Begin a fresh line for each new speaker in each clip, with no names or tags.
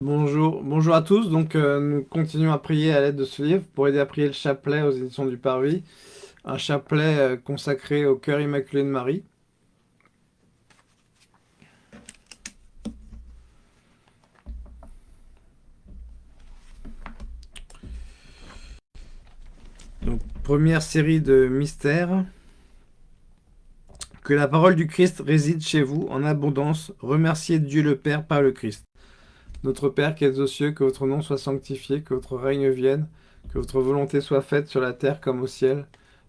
Bonjour, bonjour à tous. Donc, euh, nous continuons à prier à l'aide de ce livre pour aider à prier le chapelet aux éditions du Parvis, un chapelet euh, consacré au cœur immaculé de Marie. Donc, première série de mystères. Que la parole du Christ réside chez vous en abondance. Remerciez Dieu le Père par le Christ. Notre Père qui es aux cieux, que votre nom soit sanctifié, que votre règne vienne, que votre volonté soit faite sur la terre comme au ciel.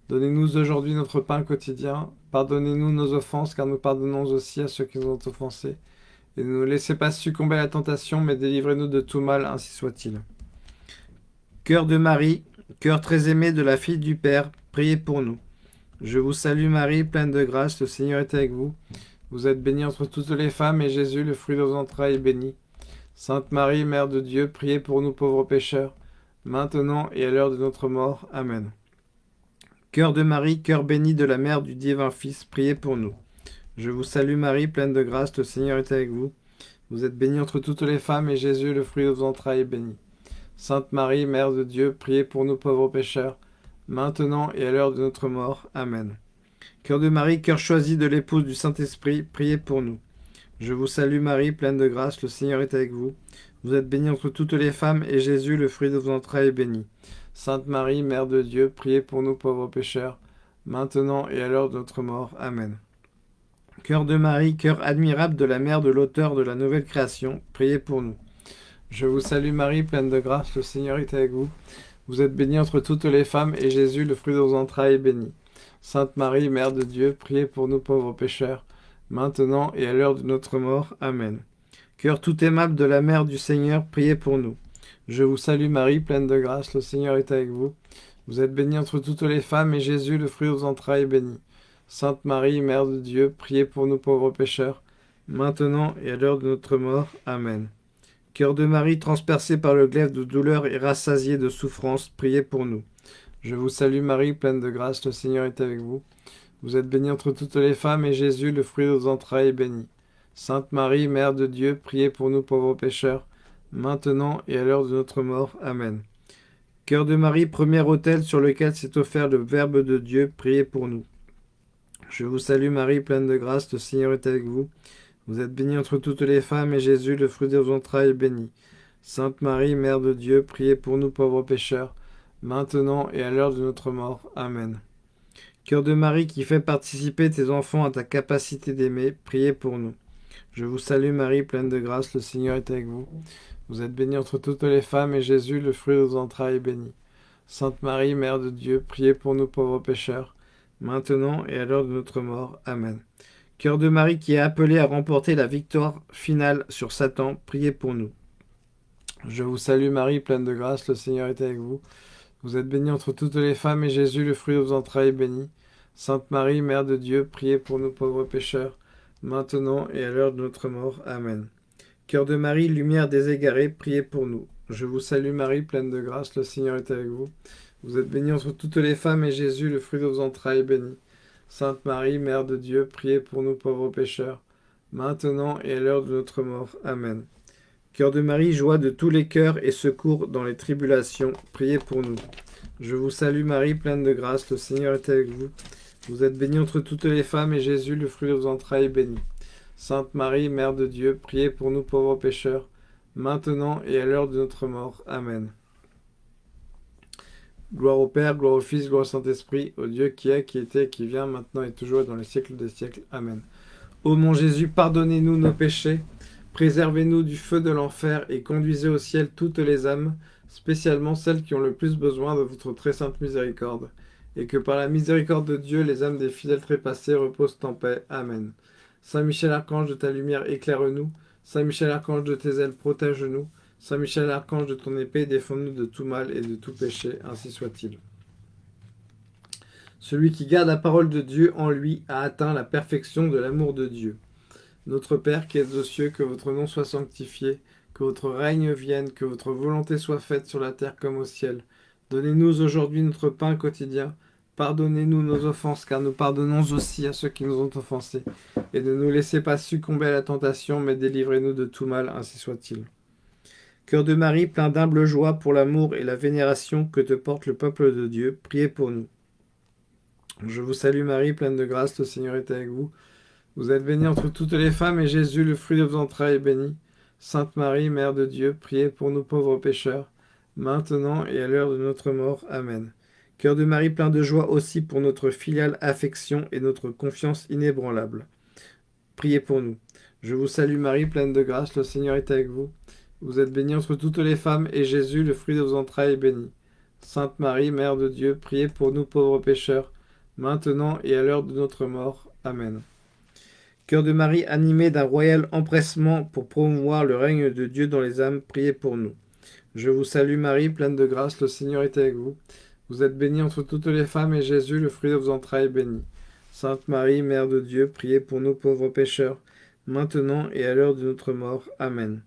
Donnez-nous aujourd'hui notre pain quotidien. Pardonnez-nous nos offenses, car nous pardonnons aussi à ceux qui nous ont offensés. Et ne nous laissez pas succomber à la tentation, mais délivrez-nous de tout mal, ainsi soit-il. Cœur de Marie, cœur très aimé de la fille du Père, priez pour nous. Je vous salue Marie, pleine de grâce, le Seigneur est avec vous. Vous êtes bénie entre toutes les femmes, et Jésus, le fruit de vos entrailles, est béni. Sainte Marie, Mère de Dieu, priez pour nous pauvres pécheurs, maintenant et à l'heure de notre mort. Amen. Cœur de Marie, cœur béni de la Mère du divin Fils, priez pour nous. Je vous salue Marie, pleine de grâce, le Seigneur est avec vous. Vous êtes bénie entre toutes les femmes, et Jésus, le fruit de vos entrailles, est béni. Sainte Marie, Mère de Dieu, priez pour nous pauvres pécheurs, maintenant et à l'heure de notre mort. Amen. Cœur de Marie, cœur choisi de l'épouse du Saint-Esprit, priez pour nous. Je vous salue Marie, pleine de grâce, le Seigneur est avec vous. Vous êtes bénie entre toutes les femmes, et Jésus, le fruit de vos entrailles, est béni. Sainte Marie, Mère de Dieu, priez pour nous pauvres pécheurs, maintenant et à l'heure de notre mort. Amen. Cœur de Marie, cœur admirable de la Mère de l'auteur de la nouvelle création, priez pour nous. Je vous salue Marie, pleine de grâce, le Seigneur est avec vous. Vous êtes bénie entre toutes les femmes, et Jésus, le fruit de vos entrailles, est béni. Sainte Marie, Mère de Dieu, priez pour nous pauvres pécheurs, maintenant et à l'heure de notre mort. Amen. Cœur tout aimable de la Mère du Seigneur, priez pour nous. Je vous salue Marie, pleine de grâce, le Seigneur est avec vous. Vous êtes bénie entre toutes les femmes, et Jésus, le fruit de vos entrailles, est béni. Sainte Marie, Mère de Dieu, priez pour nous pauvres pécheurs, maintenant et à l'heure de notre mort. Amen. Cœur de Marie, transpercé par le glaive de douleur et rassasié de souffrance, priez pour nous. Je vous salue Marie, pleine de grâce, le Seigneur est avec vous. Vous êtes bénie entre toutes les femmes, et Jésus, le fruit de vos entrailles, est béni. Sainte Marie, Mère de Dieu, priez pour nous pauvres pécheurs, maintenant et à l'heure de notre mort. Amen. Cœur de Marie, premier autel sur lequel s'est offert le Verbe de Dieu, priez pour nous. Je vous salue Marie, pleine de grâce, le Seigneur est avec vous. Vous êtes bénie entre toutes les femmes, et Jésus, le fruit de vos entrailles, est béni. Sainte Marie, Mère de Dieu, priez pour nous pauvres pécheurs, maintenant et à l'heure de notre mort. Amen. Cœur de Marie qui fait participer tes enfants à ta capacité d'aimer, priez pour nous. Je vous salue Marie, pleine de grâce, le Seigneur est avec vous. Vous êtes bénie entre toutes les femmes, et Jésus, le fruit de vos entrailles, est béni. Sainte Marie, Mère de Dieu, priez pour nous pauvres pécheurs, maintenant et à l'heure de notre mort. Amen. Cœur de Marie qui est appelé à remporter la victoire finale sur Satan, priez pour nous. Je vous salue Marie, pleine de grâce, le Seigneur est avec vous. Vous êtes bénie entre toutes les femmes, et Jésus, le fruit de vos entrailles, est béni. Sainte Marie, Mère de Dieu, priez pour nous pauvres pécheurs, maintenant et à l'heure de notre mort. Amen. Cœur de Marie, lumière des égarés, priez pour nous. Je vous salue Marie, pleine de grâce, le Seigneur est avec vous. Vous êtes bénie entre toutes les femmes, et Jésus, le fruit de vos entrailles, est béni. Sainte Marie, Mère de Dieu, priez pour nous pauvres pécheurs, maintenant et à l'heure de notre mort. Amen. Cœur de Marie, joie de tous les cœurs et secours dans les tribulations, priez pour nous. Je vous salue Marie, pleine de grâce, le Seigneur est avec vous. Vous êtes bénie entre toutes les femmes, et Jésus, le fruit de vos entrailles, est béni. Sainte Marie, Mère de Dieu, priez pour nous pauvres pécheurs, maintenant et à l'heure de notre mort. Amen. Gloire au Père, gloire au Fils, gloire au Saint-Esprit, au Dieu qui est, qui était, qui vient, maintenant et toujours, et dans les siècles des siècles. Amen. Ô mon Jésus, pardonnez-nous nos péchés, préservez-nous du feu de l'enfer, et conduisez au ciel toutes les âmes, spécialement celles qui ont le plus besoin de votre très sainte miséricorde et que par la miséricorde de Dieu, les âmes des fidèles trépassés reposent en paix. Amen. Saint Michel Archange, de ta lumière éclaire-nous. Saint Michel Archange, de tes ailes protège-nous. Saint Michel Archange, de ton épée défends-nous de tout mal et de tout péché, ainsi soit-il. Celui qui garde la parole de Dieu en lui a atteint la perfection de l'amour de Dieu. Notre Père qui es aux cieux, que votre nom soit sanctifié, que votre règne vienne, que votre volonté soit faite sur la terre comme au ciel. Donnez-nous aujourd'hui notre pain quotidien. Pardonnez-nous nos offenses, car nous pardonnons aussi à ceux qui nous ont offensés. Et ne nous laissez pas succomber à la tentation, mais délivrez-nous de tout mal, ainsi soit-il. Cœur de Marie, plein d'humble joie pour l'amour et la vénération que te porte le peuple de Dieu, priez pour nous. Je vous salue Marie, pleine de grâce, le Seigneur est avec vous. Vous êtes bénie entre toutes les femmes, et Jésus, le fruit de vos entrailles, est béni. Sainte Marie, Mère de Dieu, priez pour nous pauvres pécheurs, maintenant et à l'heure de notre mort. Amen. Cœur de Marie, plein de joie aussi pour notre filiale affection et notre confiance inébranlable. Priez pour nous. Je vous salue Marie, pleine de grâce, le Seigneur est avec vous. Vous êtes bénie entre toutes les femmes, et Jésus, le fruit de vos entrailles, est béni. Sainte Marie, Mère de Dieu, priez pour nous pauvres pécheurs, maintenant et à l'heure de notre mort. Amen. Cœur de Marie, animé d'un royal empressement pour promouvoir le règne de Dieu dans les âmes, priez pour nous. Je vous salue Marie, pleine de grâce, le Seigneur est avec vous. Vous êtes bénie entre toutes les femmes, et Jésus, le fruit de vos entrailles, est béni. Sainte Marie, Mère de Dieu, priez pour nous pauvres pécheurs, maintenant et à l'heure de notre mort. Amen.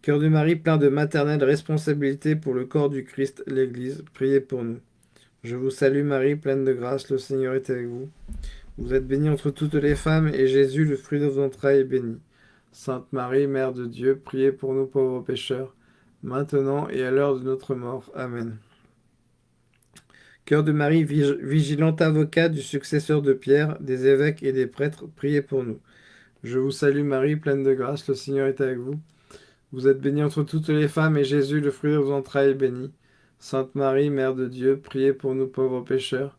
Cœur de Marie, plein de maternelle responsabilité pour le corps du Christ, l'Église, priez pour nous. Je vous salue Marie, pleine de grâce, le Seigneur est avec vous. Vous êtes bénie entre toutes les femmes, et Jésus, le fruit de vos entrailles, est béni. Sainte Marie, Mère de Dieu, priez pour nous pauvres pécheurs, maintenant et à l'heure de notre mort. Amen. Cœur de Marie, vigilant avocat du successeur de Pierre, des évêques et des prêtres, priez pour nous. Je vous salue Marie, pleine de grâce, le Seigneur est avec vous. Vous êtes bénie entre toutes les femmes, et Jésus, le fruit de vos entrailles, est béni. Sainte Marie, Mère de Dieu, priez pour nous pauvres pécheurs,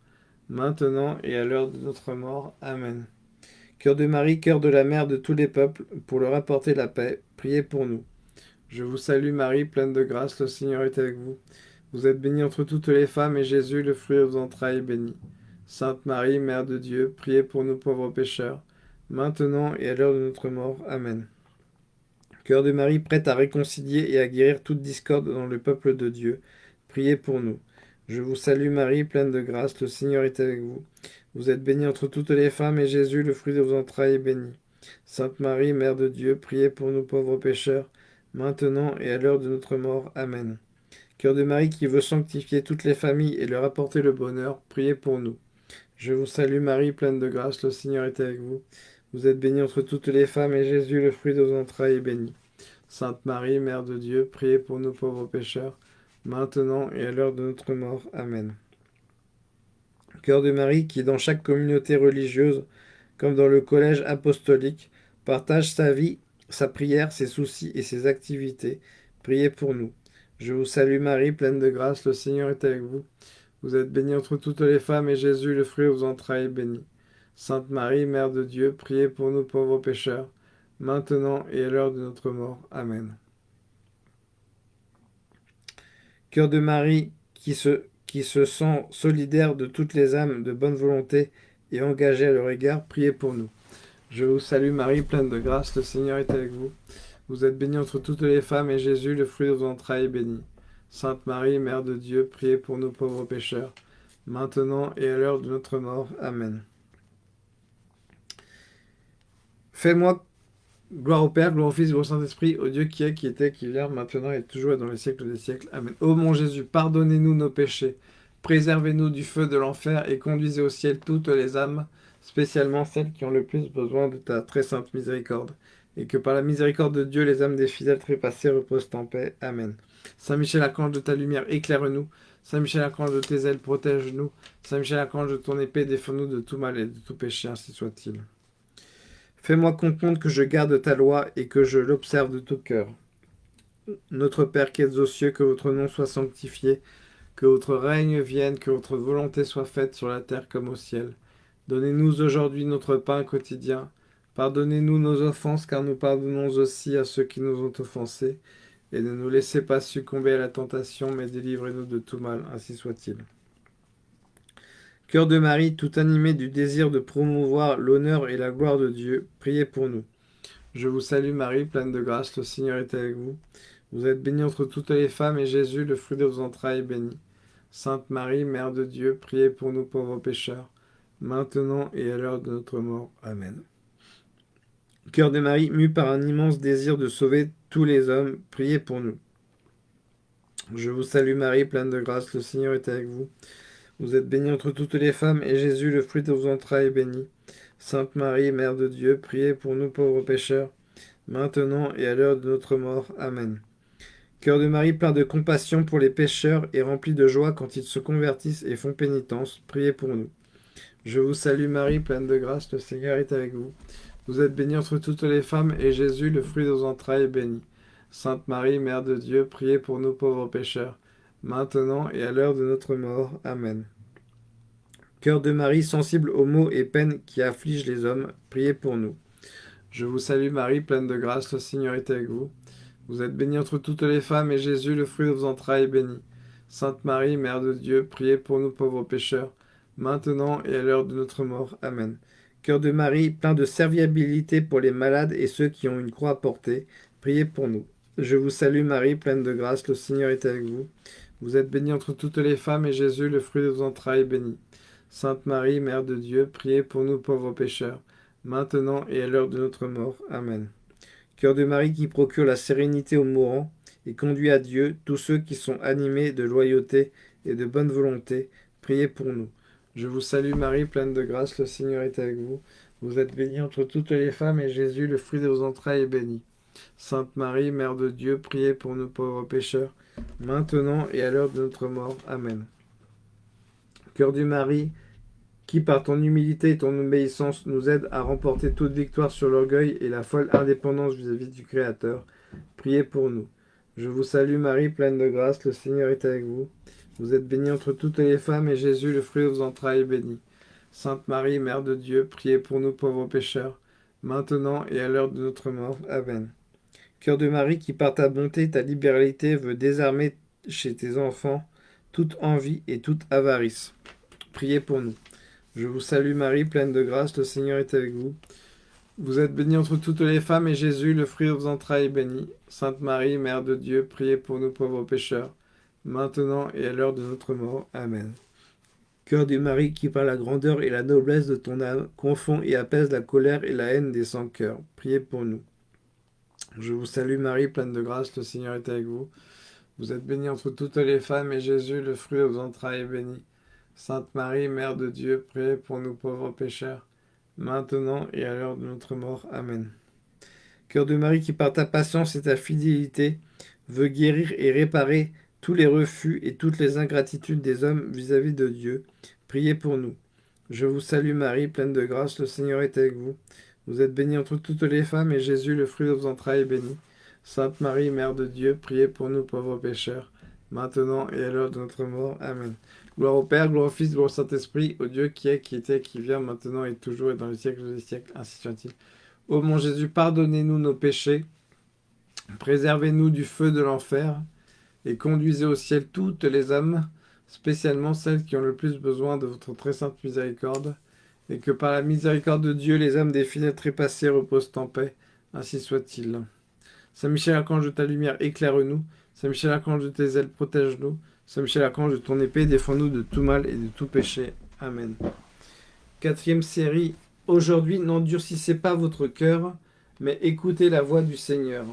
maintenant et à l'heure de notre mort. Amen. Cœur de Marie, cœur de la mère de tous les peuples, pour leur apporter la paix, priez pour nous. Je vous salue Marie, pleine de grâce, le Seigneur est avec vous. Vous êtes bénie entre toutes les femmes, et Jésus, le fruit de vos entrailles, est béni. Sainte Marie, Mère de Dieu, priez pour nous pauvres pécheurs, maintenant et à l'heure de notre mort. Amen. Cœur de Marie, prête à réconcilier et à guérir toute discorde dans le peuple de Dieu, priez pour nous. Je vous salue Marie, pleine de grâce, le Seigneur est avec vous. Vous êtes bénie entre toutes les femmes, et Jésus, le fruit de vos entrailles, est béni. Sainte Marie, Mère de Dieu, priez pour nous pauvres pécheurs, maintenant et à l'heure de notre mort. Amen. Cœur de Marie qui veut sanctifier toutes les familles et leur apporter le bonheur, priez pour nous. Je vous salue Marie, pleine de grâce, le Seigneur est avec vous. Vous êtes bénie entre toutes les femmes, et Jésus, le fruit de vos entrailles, est béni. Sainte Marie, Mère de Dieu, priez pour nous pauvres pécheurs, maintenant et à l'heure de notre mort. Amen. Cœur de Marie, qui dans chaque communauté religieuse, comme dans le collège apostolique, partage sa vie, sa prière, ses soucis et ses activités, priez pour nous. Je vous salue Marie, pleine de grâce, le Seigneur est avec vous. Vous êtes bénie entre toutes les femmes, et Jésus, le fruit de vos entrailles, est béni. Sainte Marie, Mère de Dieu, priez pour nous pauvres pécheurs, maintenant et à l'heure de notre mort. Amen. Cœur de Marie, qui se, qui se sent solidaire de toutes les âmes de bonne volonté et engagée à leur égard, priez pour nous. Je vous salue Marie, pleine de grâce, le Seigneur est avec vous. Vous êtes bénie entre toutes les femmes, et Jésus, le fruit de vos entrailles, est béni. Sainte Marie, Mère de Dieu, priez pour nous pauvres pécheurs, maintenant et à l'heure de notre mort. Amen. Fais-moi gloire au Père, gloire au Fils et au Saint-Esprit, au Dieu qui est, qui était, qui vient, maintenant et toujours et dans les siècles des siècles. Amen. Ô mon Jésus, pardonnez-nous nos péchés, préservez-nous du feu de l'enfer et conduisez au ciel toutes les âmes, spécialement celles qui ont le plus besoin de ta très sainte miséricorde. Et que par la miséricorde de Dieu, les âmes des fidèles trépassés reposent en paix. Amen. Saint Michel, archange de ta lumière, éclaire-nous. Saint Michel, archange de tes ailes, protège-nous. Saint Michel, archange de ton épée, défends-nous de tout mal et de tout péché, ainsi soit-il. Fais-moi comprendre que je garde ta loi et que je l'observe de tout cœur. Notre Père qui es aux cieux, que votre nom soit sanctifié, que votre règne vienne, que votre volonté soit faite sur la terre comme au ciel. Donnez-nous aujourd'hui notre pain quotidien. Pardonnez-nous nos offenses, car nous pardonnons aussi à ceux qui nous ont offensés. Et ne nous laissez pas succomber à la tentation, mais délivrez-nous de tout mal, ainsi soit-il. Cœur de Marie, tout animé du désir de promouvoir l'honneur et la gloire de Dieu, priez pour nous. Je vous salue Marie, pleine de grâce, le Seigneur est avec vous. Vous êtes bénie entre toutes les femmes, et Jésus, le fruit de vos entrailles, est béni. Sainte Marie, Mère de Dieu, priez pour nous pauvres pécheurs, maintenant et à l'heure de notre mort. Amen. Cœur de Marie, mu par un immense désir de sauver tous les hommes, priez pour nous. Je vous salue Marie, pleine de grâce, le Seigneur est avec vous. Vous êtes bénie entre toutes les femmes, et Jésus, le fruit de vos entrailles, est béni. Sainte Marie, Mère de Dieu, priez pour nous pauvres pécheurs, maintenant et à l'heure de notre mort. Amen. Cœur de Marie plein de compassion pour les pécheurs et rempli de joie quand ils se convertissent et font pénitence, priez pour nous. Je vous salue Marie, pleine de grâce, le Seigneur est avec vous. Vous êtes bénie entre toutes les femmes, et Jésus, le fruit de vos entrailles, est béni. Sainte Marie, Mère de Dieu, priez pour nous pauvres pécheurs, maintenant et à l'heure de notre mort. Amen. Cœur de Marie, sensible aux maux et peines qui affligent les hommes, priez pour nous. Je vous salue Marie, pleine de grâce, le Seigneur est avec vous. Vous êtes bénie entre toutes les femmes, et Jésus, le fruit de vos entrailles, est béni. Sainte Marie, Mère de Dieu, priez pour nous pauvres pécheurs, maintenant et à l'heure de notre mort. Amen. Cœur de Marie, plein de serviabilité pour les malades et ceux qui ont une croix à porter, priez pour nous. Je vous salue Marie, pleine de grâce, le Seigneur est avec vous. Vous êtes bénie entre toutes les femmes, et Jésus, le fruit de vos entrailles, est béni. Sainte Marie, Mère de Dieu, priez pour nous pauvres pécheurs, maintenant et à l'heure de notre mort. Amen. Cœur de Marie qui procure la sérénité aux mourants et conduit à Dieu tous ceux qui sont animés de loyauté et de bonne volonté, priez pour nous. Je vous salue Marie, pleine de grâce, le Seigneur est avec vous. Vous êtes bénie entre toutes les femmes, et Jésus, le fruit de vos entrailles, est béni. Sainte Marie, Mère de Dieu, priez pour nous pauvres pécheurs, maintenant et à l'heure de notre mort. Amen. Cœur du Marie, qui par ton humilité et ton obéissance nous aide à remporter toute victoire sur l'orgueil et la folle indépendance vis-à-vis du Créateur, priez pour nous. Je vous salue Marie, pleine de grâce, le Seigneur est avec vous. Vous êtes bénie entre toutes les femmes, et Jésus, le fruit de vos entrailles, est béni. Sainte Marie, Mère de Dieu, priez pour nous pauvres pécheurs, maintenant et à l'heure de notre mort. Amen. Cœur de Marie, qui par ta bonté ta libéralité veut désarmer chez tes enfants toute envie et toute avarice. Priez pour nous. Je vous salue Marie, pleine de grâce, le Seigneur est avec vous. Vous êtes bénie entre toutes les femmes, et Jésus, le fruit de vos entrailles, est béni. Sainte Marie, Mère de Dieu, priez pour nous pauvres pécheurs, maintenant et à l'heure de notre mort. Amen. Cœur de Marie, qui par la grandeur et la noblesse de ton âme confond et apaise la colère et la haine des sans-cœurs, priez pour nous. Je vous salue Marie, pleine de grâce, le Seigneur est avec vous. Vous êtes bénie entre toutes les femmes, et Jésus, le fruit de vos entrailles, est béni. Sainte Marie, Mère de Dieu, priez pour nous pauvres pécheurs, maintenant et à l'heure de notre mort. Amen. Cœur de Marie, qui par ta patience et ta fidélité veut guérir et réparer tous les refus et toutes les ingratitudes des hommes vis-à-vis -vis de Dieu, priez pour nous. Je vous salue Marie, pleine de grâce, le Seigneur est avec vous. Vous êtes bénie entre toutes les femmes, et Jésus, le fruit de vos entrailles, est béni. Sainte Marie, Mère de Dieu, priez pour nous pauvres pécheurs, maintenant et à l'heure de notre mort. Amen. Gloire au Père, gloire au Fils, gloire au Saint-Esprit, au Dieu qui est, qui était, qui vient, maintenant et toujours, et dans les siècles des siècles, ainsi soit-il. Ô mon Jésus, pardonnez-nous nos péchés, préservez-nous du feu de l'enfer, et conduisez au ciel toutes les âmes, spécialement celles qui ont le plus besoin de votre très sainte miséricorde, et que par la miséricorde de Dieu, les âmes des fidèles trépassés reposent en paix, ainsi soit-il. Saint Michel Archange de ta lumière, éclaire-nous. Saint Michel Archange de tes ailes, protège-nous. Saint Michel Archange de ton épée, défends-nous de tout mal et de tout péché. Amen. Quatrième série. Aujourd'hui, n'endurcissez pas votre cœur, mais écoutez la voix du Seigneur.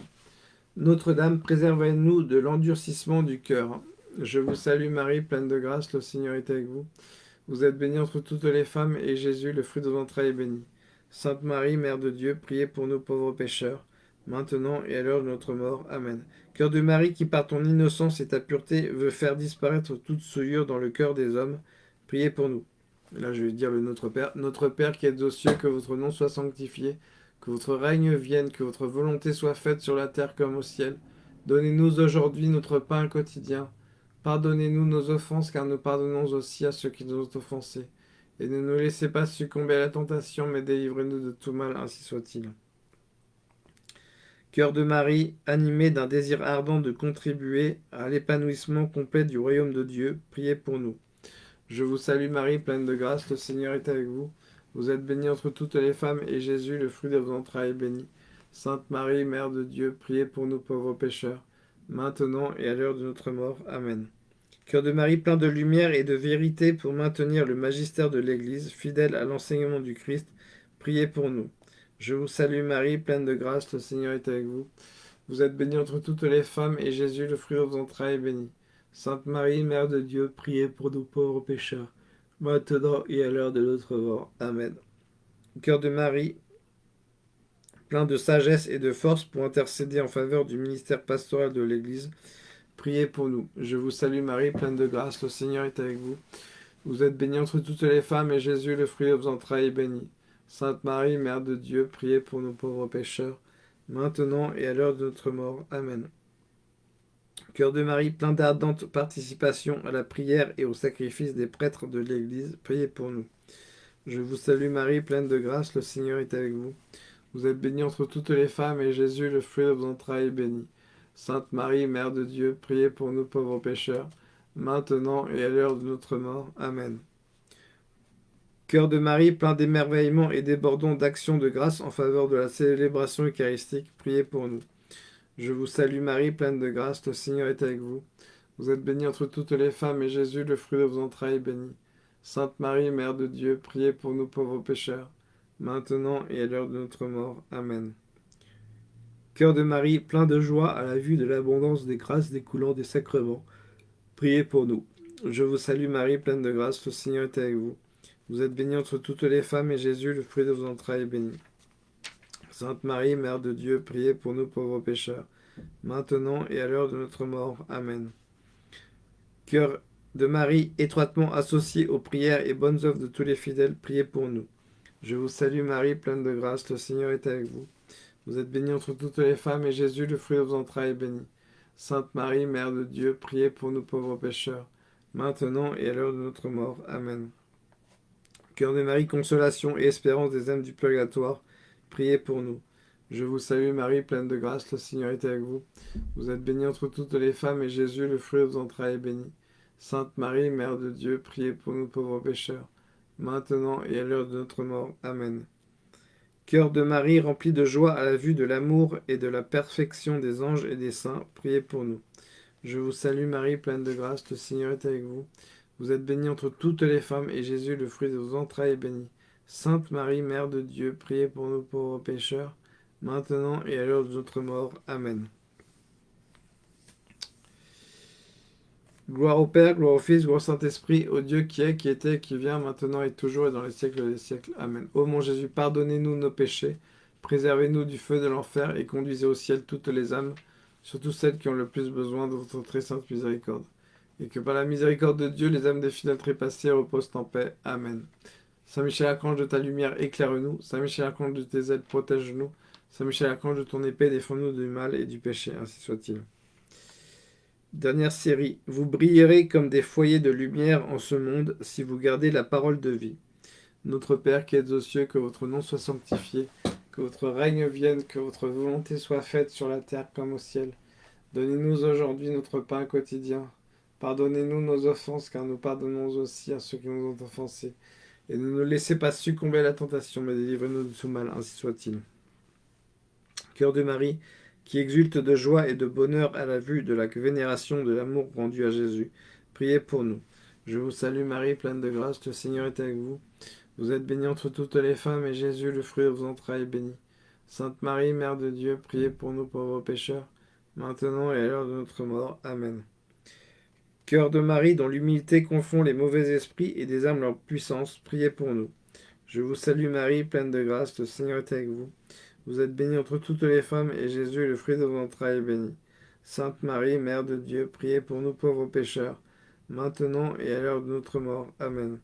Notre-Dame, préservez-nous de l'endurcissement du cœur. Je vous salue Marie, pleine de grâce, le Seigneur est avec vous. Vous êtes bénie entre toutes les femmes, et Jésus, le fruit de vos entrailles, est béni. Sainte Marie, Mère de Dieu, priez pour nous pauvres pécheurs, maintenant et à l'heure de notre mort. Amen. Cœur de Marie, qui par ton innocence et ta pureté veut faire disparaître toute souillure dans le cœur des hommes, priez pour nous. Là, je vais dire le Notre Père. Notre Père qui êtes aux cieux, que votre nom soit sanctifié, que votre règne vienne, que votre volonté soit faite sur la terre comme au ciel. Donnez-nous aujourd'hui notre pain quotidien. Pardonnez-nous nos offenses, car nous pardonnons aussi à ceux qui nous ont offensés. Et ne nous laissez pas succomber à la tentation, mais délivrez-nous de tout mal, ainsi soit-il. Cœur de Marie, animé d'un désir ardent de contribuer à l'épanouissement complet du royaume de Dieu, priez pour nous. Je vous salue Marie, pleine de grâce, le Seigneur est avec vous. Vous êtes bénie entre toutes les femmes, et Jésus, le fruit de vos entrailles, est béni. Sainte Marie, Mère de Dieu, priez pour nous pauvres pécheurs, maintenant et à l'heure de notre mort. Amen. Cœur de Marie, plein de lumière et de vérité pour maintenir le magistère de l'Église, fidèle à l'enseignement du Christ, priez pour nous. Je vous salue Marie, pleine de grâce, le Seigneur est avec vous. Vous êtes bénie entre toutes les femmes, et Jésus, le fruit de vos entrailles, est béni. Sainte Marie, Mère de Dieu, priez pour nous pauvres pécheurs, maintenant et à l'heure de notre mort. Amen. Cœur de Marie, plein de sagesse et de force pour intercéder en faveur du ministère pastoral de l'Église. Priez pour nous. Je vous salue Marie, pleine de grâce, le Seigneur est avec vous. Vous êtes bénie entre toutes les femmes, et Jésus, le fruit de vos entrailles, est béni. Sainte Marie, Mère de Dieu, priez pour nos pauvres pécheurs, maintenant et à l'heure de notre mort. Amen. Cœur de Marie, plein d'ardente participation à la prière et au sacrifice des prêtres de l'Église, priez pour nous. Je vous salue Marie, pleine de grâce, le Seigneur est avec vous. Vous êtes bénie entre toutes les femmes, et Jésus, le fruit de vos entrailles, est béni. Sainte Marie, Mère de Dieu, priez pour nous pauvres pécheurs, maintenant et à l'heure de notre mort. Amen. Cœur de Marie, plein d'émerveillement et débordant d'actions de grâce en faveur de la célébration eucharistique, priez pour nous. Je vous salue Marie, pleine de grâce, le Seigneur est avec vous. Vous êtes bénie entre toutes les femmes, et Jésus, le fruit de vos entrailles, est béni. Sainte Marie, Mère de Dieu, priez pour nous pauvres pécheurs, maintenant et à l'heure de notre mort. Amen. Cœur de Marie, plein de joie à la vue de l'abondance des grâces découlant des sacrements, priez pour nous. Je vous salue Marie, pleine de grâce, le Seigneur est avec vous. Vous êtes bénie entre toutes les femmes, et Jésus, le fruit de vos entrailles, est béni. Sainte Marie, Mère de Dieu, priez pour nous pauvres pécheurs, maintenant et à l'heure de notre mort. Amen. Cœur de Marie, étroitement associé aux prières et bonnes œuvres de tous les fidèles, priez pour nous. Je vous salue Marie, pleine de grâce, le Seigneur est avec vous. Vous êtes bénie entre toutes les femmes, et Jésus, le fruit de vos entrailles, est béni. Sainte Marie, Mère de Dieu, priez pour nous pauvres pécheurs, maintenant et à l'heure de notre mort. Amen. Cœur de Marie, consolation et espérance des âmes du purgatoire, priez pour nous. Je vous salue Marie, pleine de grâce, le Seigneur est avec vous. Vous êtes bénie entre toutes les femmes, et Jésus, le fruit de vos entrailles, est béni. Sainte Marie, Mère de Dieu, priez pour nous pauvres pécheurs, maintenant et à l'heure de notre mort. Amen. Cœur de Marie, rempli de joie à la vue de l'amour et de la perfection des anges et des saints, priez pour nous. Je vous salue Marie, pleine de grâce, le Seigneur est avec vous. Vous êtes bénie entre toutes les femmes, et Jésus, le fruit de vos entrailles, est béni. Sainte Marie, Mère de Dieu, priez pour nous pauvres pécheurs, maintenant et à l'heure de notre mort. Amen. Gloire au Père, gloire au Fils, gloire au Saint-Esprit, au Dieu qui est, qui était, qui vient, maintenant et toujours et dans les siècles des siècles. Amen. Ô mon Jésus, pardonnez-nous nos péchés, préservez-nous du feu de l'enfer et conduisez au ciel toutes les âmes, surtout celles qui ont le plus besoin de votre très sainte miséricorde et que par la miséricorde de Dieu, les âmes des fidèles trépassés reposent en paix. Amen. Saint Michel Archange de ta lumière, éclaire-nous. Saint Michel Archange de tes ailes, protège-nous. Saint Michel Archange de ton épée, défends-nous du mal et du péché, ainsi soit-il. Dernière série. Vous brillerez comme des foyers de lumière en ce monde si vous gardez la parole de vie. Notre Père qui êtes aux cieux, que votre nom soit sanctifié, que votre règne vienne, que votre volonté soit faite sur la terre comme au ciel. Donnez-nous aujourd'hui notre pain quotidien. Pardonnez-nous nos offenses, car nous pardonnons aussi à ceux qui nous ont offensés. Et ne nous laissez pas succomber à la tentation, mais délivrez-nous de tout mal, ainsi soit-il. Cœur de Marie, qui exulte de joie et de bonheur à la vue de la vénération de l'amour rendu à Jésus, priez pour nous. Je vous salue Marie, pleine de grâce, le Seigneur est avec vous. Vous êtes bénie entre toutes les femmes, et Jésus, le fruit de vos entrailles, est béni. Sainte Marie, Mère de Dieu, priez pour nous pauvres pécheurs, maintenant et à l'heure de notre mort. Amen. Cœur de Marie, dont l'humilité confond les mauvais esprits et désarme leur puissance, priez pour nous. Je vous salue Marie, pleine de grâce, le Seigneur est avec vous. Vous êtes bénie entre toutes les femmes, et Jésus, le fruit de vos entrailles, est béni. Sainte Marie, Mère de Dieu, priez pour nous pauvres pécheurs, maintenant et à l'heure de notre mort. Amen.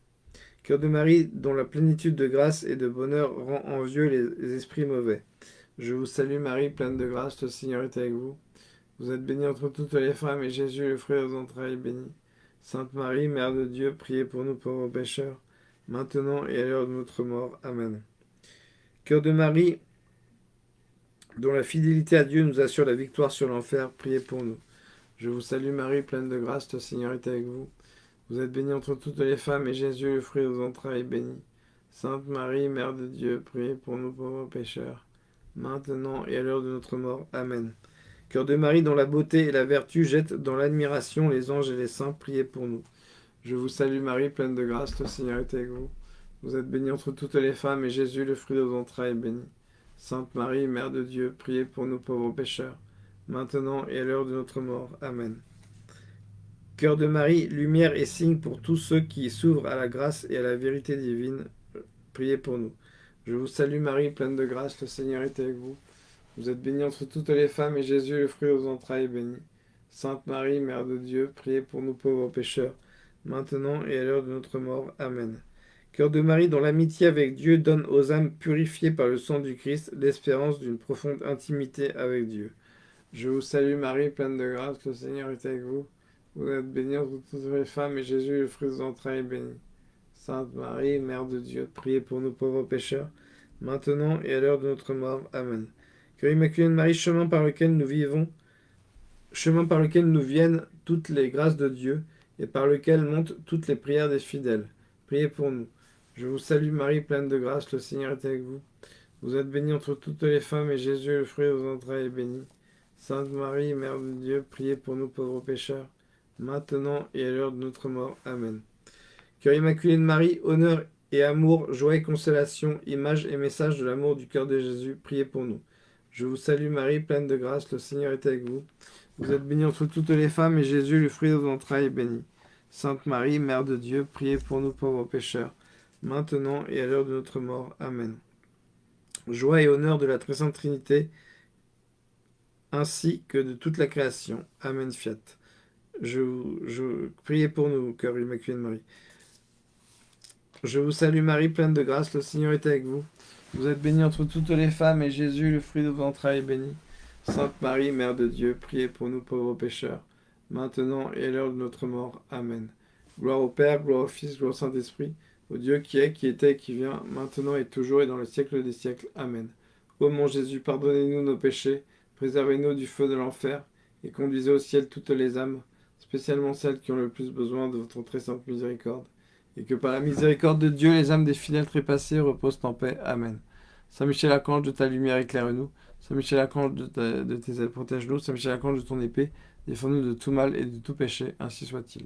Cœur de Marie, dont la plénitude de grâce et de bonheur rend envieux les esprits mauvais. Je vous salue Marie, pleine de grâce, le Seigneur est avec vous. Vous êtes bénie entre toutes les femmes, et Jésus, le fruit de vos entrailles, est béni. Sainte Marie, Mère de Dieu, priez pour nous pauvres pécheurs, maintenant et à l'heure de notre mort. Amen. Cœur de Marie, dont la fidélité à Dieu nous assure la victoire sur l'enfer, priez pour nous. Je vous salue Marie, pleine de grâce, le Seigneur est avec vous. Vous êtes bénie entre toutes les femmes, et Jésus, le fruit de vos entrailles, est béni. Sainte Marie, Mère de Dieu, priez pour nous pauvres pécheurs, maintenant et à l'heure de notre mort. Amen. Cœur de Marie, dont la beauté et la vertu jettent dans l'admiration les anges et les saints, priez pour nous. Je vous salue Marie, pleine de grâce, le Seigneur est avec vous. Vous êtes bénie entre toutes les femmes, et Jésus, le fruit de vos entrailles, est béni. Sainte Marie, Mère de Dieu, priez pour nous pauvres pécheurs, maintenant et à l'heure de notre mort. Amen. Cœur de Marie, lumière et signe pour tous ceux qui s'ouvrent à la grâce et à la vérité divine, priez pour nous. Je vous salue Marie, pleine de grâce, le Seigneur est avec vous. Vous êtes bénie entre toutes les femmes, et Jésus, le fruit de vos entrailles, est béni. Sainte Marie, Mère de Dieu, priez pour nous pauvres pécheurs, maintenant et à l'heure de notre mort. Amen. Cœur de Marie, dont l'amitié avec Dieu donne aux âmes purifiées par le sang du Christ l'espérance d'une profonde intimité avec Dieu. Je vous salue Marie, pleine de grâce, le Seigneur est avec vous. Vous êtes bénie entre toutes les femmes, et Jésus, le fruit de vos entrailles, est béni. Sainte Marie, Mère de Dieu, priez pour nous pauvres pécheurs, maintenant et à l'heure de notre mort. Amen. Cœur immaculé de Marie, chemin par lequel nous vivons, chemin par lequel nous viennent toutes les grâces de Dieu, et par lequel montent toutes les prières des fidèles. Priez pour nous. Je vous salue Marie, pleine de grâce, le Seigneur est avec vous. Vous êtes bénie entre toutes les femmes, et Jésus, le fruit de vos entrailles, est béni. Sainte Marie, Mère de Dieu, priez pour nous pauvres pécheurs, maintenant et à l'heure de notre mort. Amen. Cœur immaculé de Marie, honneur et amour, joie et consolation, image et message de l'amour du cœur de Jésus, priez pour nous. Je vous salue Marie, pleine de grâce, le Seigneur est avec vous. Vous êtes bénie entre toutes les femmes, et Jésus, le fruit de vos entrailles, est béni. Sainte Marie, Mère de Dieu, priez pour nous pauvres pécheurs, maintenant et à l'heure de notre mort. Amen. Joie et honneur de la très sainte Trinité, ainsi que de toute la création. Amen, fiat. Je, je priez pour nous, cœur immaculé de Marie. Je vous salue Marie, pleine de grâce, le Seigneur est avec vous. Vous êtes bénie entre toutes les femmes, et Jésus, le fruit de vos entrailles, est béni. Sainte Marie, Mère de Dieu, priez pour nous pauvres pécheurs, maintenant et à l'heure de notre mort. Amen. Gloire au Père, gloire au Fils, gloire au Saint-Esprit, au Dieu qui est, qui était qui vient, maintenant et toujours et dans le siècle des siècles. Amen. Ô mon Jésus, pardonnez-nous nos péchés, préservez-nous du feu de l'enfer, et conduisez au ciel toutes les âmes, spécialement celles qui ont le plus besoin de votre très sainte miséricorde. Et que par la miséricorde de Dieu, les âmes des fidèles trépassés reposent en paix. Amen. Saint Michel Archange, de ta lumière éclaire-nous. Saint Michel Archange, de, tes ailes protège-nous. Saint Michel Archange, de ton épée, défends-nous de tout mal et de tout péché, ainsi soit-il.